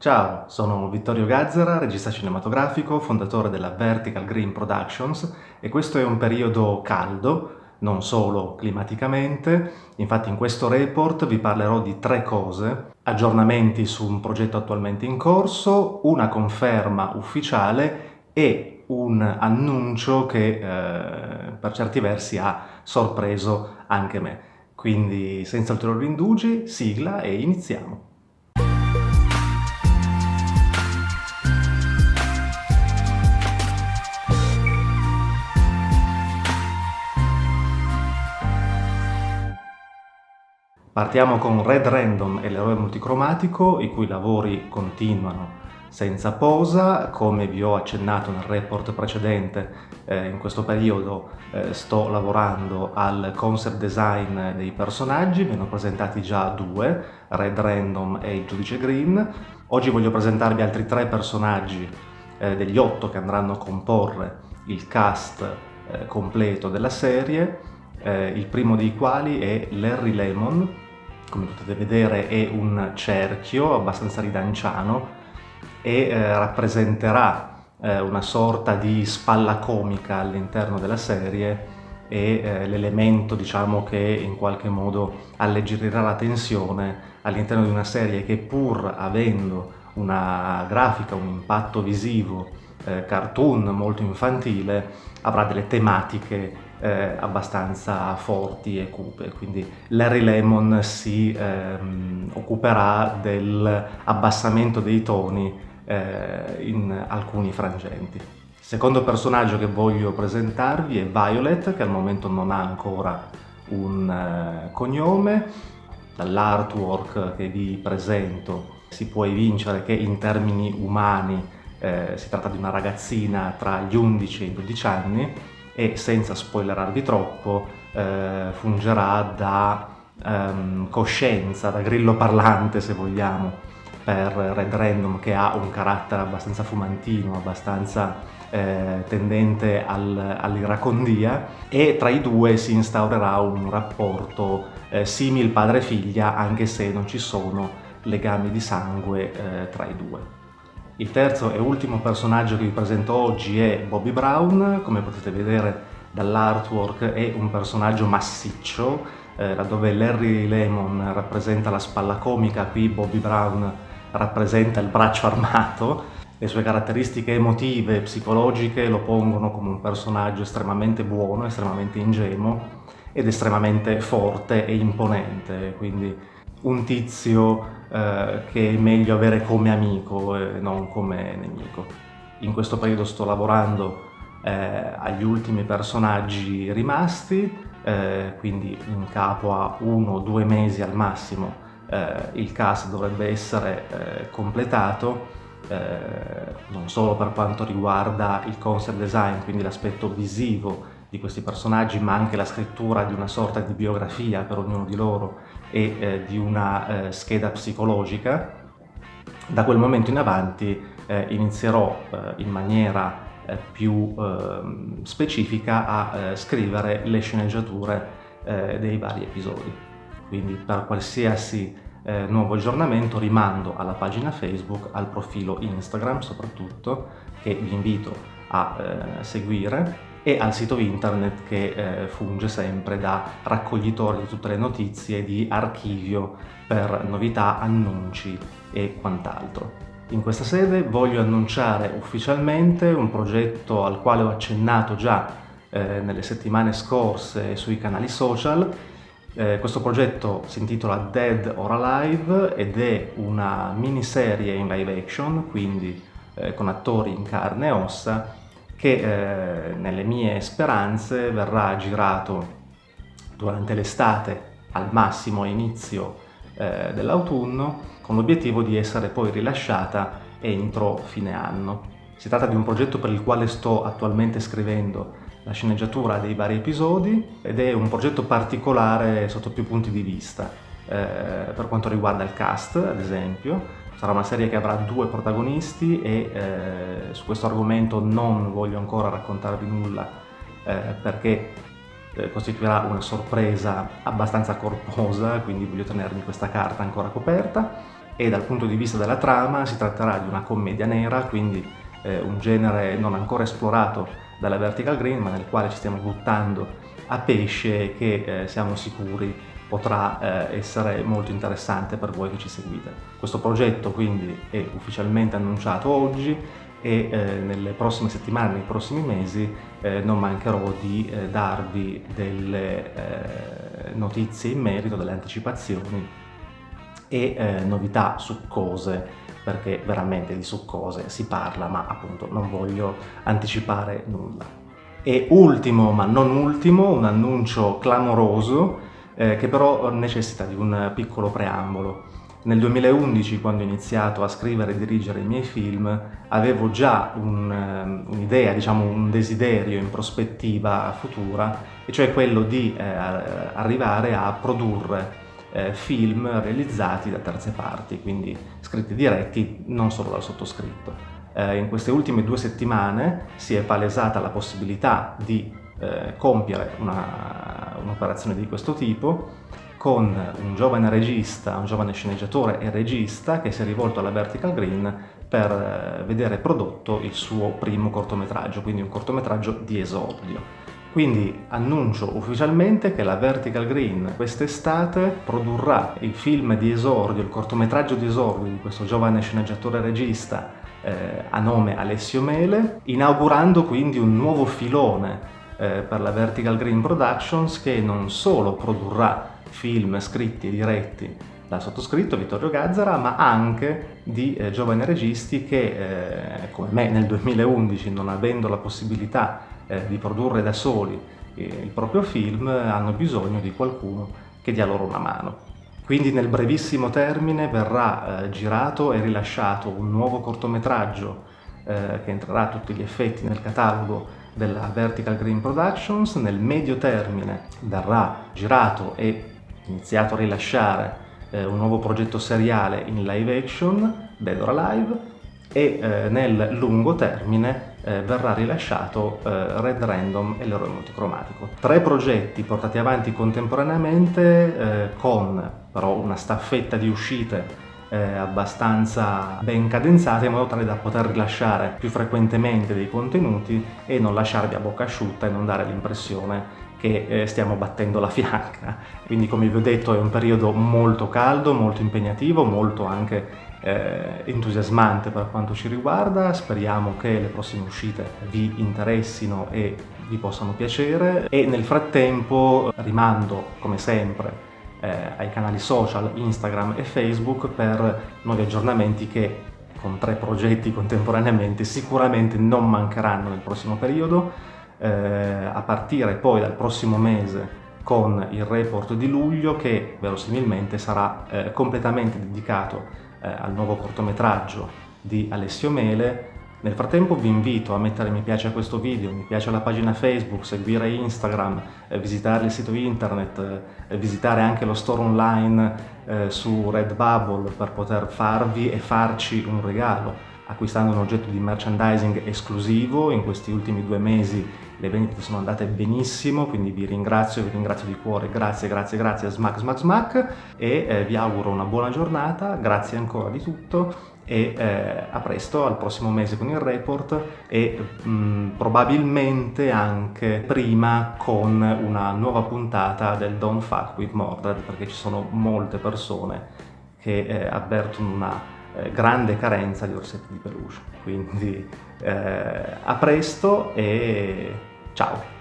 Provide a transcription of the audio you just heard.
Ciao, sono Vittorio Gazzara, regista cinematografico, fondatore della Vertical Green Productions e questo è un periodo caldo, non solo climaticamente, infatti in questo report vi parlerò di tre cose, aggiornamenti su un progetto attualmente in corso, una conferma ufficiale e un annuncio che eh, per certi versi ha sorpreso anche me. Quindi senza ulteriori indugi, sigla e iniziamo. Partiamo con Red Random e l'eroe multicromatico, i cui lavori continuano senza posa, come vi ho accennato nel report precedente, eh, in questo periodo eh, sto lavorando al concept design dei personaggi, ve ne ho presentati già due, Red Random e il giudice Green. Oggi voglio presentarvi altri tre personaggi eh, degli otto che andranno a comporre il cast eh, completo della serie, eh, il primo dei quali è Larry Lemon, come potete vedere è un cerchio abbastanza ridanciano e eh, rappresenterà eh, una sorta di spalla comica all'interno della serie e eh, l'elemento diciamo che in qualche modo alleggerirà la tensione all'interno di una serie che pur avendo una grafica, un impatto visivo, eh, cartoon molto infantile, avrà delle tematiche eh, abbastanza forti e cupe, quindi Larry Lemon si ehm, occuperà dell'abbassamento dei toni eh, in alcuni frangenti. Secondo personaggio che voglio presentarvi è Violet, che al momento non ha ancora un eh, cognome, dall'artwork che vi presento si può evincere che in termini umani eh, si tratta di una ragazzina tra gli 11 e i 12 anni e senza spoilerarvi troppo eh, fungerà da ehm, coscienza, da grillo parlante se vogliamo per Red Random che ha un carattere abbastanza fumantino, abbastanza eh, tendente al, all'iracondia e tra i due si instaurerà un rapporto eh, simil padre-figlia anche se non ci sono legami di sangue eh, tra i due. Il terzo e ultimo personaggio che vi presento oggi è Bobby Brown, come potete vedere dall'artwork è un personaggio massiccio, eh, laddove Larry Lemon rappresenta la spalla comica, qui Bobby Brown rappresenta il braccio armato, le sue caratteristiche emotive e psicologiche lo pongono come un personaggio estremamente buono, estremamente ingenuo ed estremamente forte e imponente, quindi un tizio eh, che è meglio avere come amico e non come nemico. In questo periodo sto lavorando eh, agli ultimi personaggi rimasti, eh, quindi in capo a uno o due mesi al massimo eh, il cast dovrebbe essere eh, completato, non solo per quanto riguarda il concept design, quindi l'aspetto visivo di questi personaggi, ma anche la scrittura di una sorta di biografia per ognuno di loro e eh, di una eh, scheda psicologica. Da quel momento in avanti eh, inizierò eh, in maniera eh, più ehm, specifica a eh, scrivere le sceneggiature dei vari episodi. Quindi per qualsiasi nuovo aggiornamento rimando alla pagina Facebook, al profilo Instagram soprattutto, che vi invito a seguire e al sito internet che eh, funge sempre da raccoglitore di tutte le notizie, di archivio per novità, annunci e quant'altro. In questa sede voglio annunciare ufficialmente un progetto al quale ho accennato già eh, nelle settimane scorse sui canali social. Eh, questo progetto si intitola Dead or Alive ed è una miniserie in live action, quindi eh, con attori in carne e ossa, che eh, nelle mie speranze verrà girato durante l'estate al massimo inizio eh, dell'autunno con l'obiettivo di essere poi rilasciata entro fine anno. Si tratta di un progetto per il quale sto attualmente scrivendo la sceneggiatura dei vari episodi ed è un progetto particolare sotto più punti di vista. Eh, per quanto riguarda il cast, ad esempio, Sarà una serie che avrà due protagonisti e eh, su questo argomento non voglio ancora raccontarvi nulla eh, perché eh, costituirà una sorpresa abbastanza corposa, quindi voglio tenermi questa carta ancora coperta. e dal punto di vista della trama si tratterà di una commedia nera, quindi eh, un genere non ancora esplorato dalla Vertical Green, ma nel quale ci stiamo buttando a pesce che eh, siamo sicuri potrà eh, essere molto interessante per voi che ci seguite. Questo progetto quindi è ufficialmente annunciato oggi e eh, nelle prossime settimane, nei prossimi mesi eh, non mancherò di eh, darvi delle eh, notizie in merito, delle anticipazioni e eh, novità succose perché veramente di succose si parla ma appunto non voglio anticipare nulla. E ultimo ma non ultimo un annuncio clamoroso eh, che però necessita di un piccolo preambolo. Nel 2011, quando ho iniziato a scrivere e dirigere i miei film, avevo già ehm, un'idea, un diciamo un desiderio in prospettiva futura, e cioè quello di eh, arrivare a produrre eh, film realizzati da terze parti, quindi scritti diretti non solo dal sottoscritto. Eh, in queste ultime due settimane si è palesata la possibilità di eh, compiere un'operazione un di questo tipo con un giovane regista, un giovane sceneggiatore e regista che si è rivolto alla Vertical Green per eh, vedere prodotto il suo primo cortometraggio, quindi un cortometraggio di esordio. Quindi annuncio ufficialmente che la Vertical Green quest'estate produrrà il film di esordio, il cortometraggio di esordio di questo giovane sceneggiatore regista eh, a nome Alessio Mele, inaugurando quindi un nuovo filone eh, per la Vertical Green Productions che non solo produrrà film scritti e diretti dal sottoscritto Vittorio Gazzara, ma anche di eh, giovani registi che, eh, come me nel 2011, non avendo la possibilità eh, di produrre da soli eh, il proprio film hanno bisogno di qualcuno che dia loro una mano. Quindi nel brevissimo termine verrà eh, girato e rilasciato un nuovo cortometraggio eh, che entrerà a tutti gli effetti nel catalogo della Vertical Green Productions, nel medio termine verrà girato e iniziato a rilasciare eh, un nuovo progetto seriale in live action, Dead or Alive, e eh, nel lungo termine eh, verrà rilasciato eh, Red Random e l'eroe multicromatico. Tre progetti portati avanti contemporaneamente eh, con però una staffetta di uscite eh, abbastanza ben cadenzate in modo tale da poter rilasciare più frequentemente dei contenuti e non lasciarvi a bocca asciutta e non dare l'impressione che eh, stiamo battendo la fianca. Quindi come vi ho detto è un periodo molto caldo, molto impegnativo, molto anche eh, entusiasmante per quanto ci riguarda, speriamo che le prossime uscite vi interessino e vi possano piacere e nel frattempo rimando come sempre eh, ai canali social Instagram e Facebook per nuovi aggiornamenti che con tre progetti contemporaneamente sicuramente non mancheranno nel prossimo periodo eh, a partire poi dal prossimo mese con il report di luglio che verosimilmente sarà eh, completamente dedicato eh, al nuovo cortometraggio di Alessio Mele. Nel frattempo vi invito a mettere mi piace a questo video, mi piace alla pagina Facebook, seguire Instagram, eh, visitare il sito internet, eh, visitare anche lo store online eh, su Redbubble per poter farvi e farci un regalo acquistando un oggetto di merchandising esclusivo. In questi ultimi due mesi le vendite sono andate benissimo, quindi vi ringrazio, vi ringrazio di cuore, grazie, grazie, grazie. Smack Smack Smack. E vi auguro una buona giornata, grazie ancora di tutto e eh, a presto, al prossimo mese con il report e mh, mm, probabilmente anche prima con una nuova puntata del Don't Fuck With Mordred perché ci sono molte persone che eh, avvertono una eh, grande carenza di orsetti di peluche. Quindi eh, a presto e ciao!